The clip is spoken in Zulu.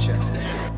обличчя.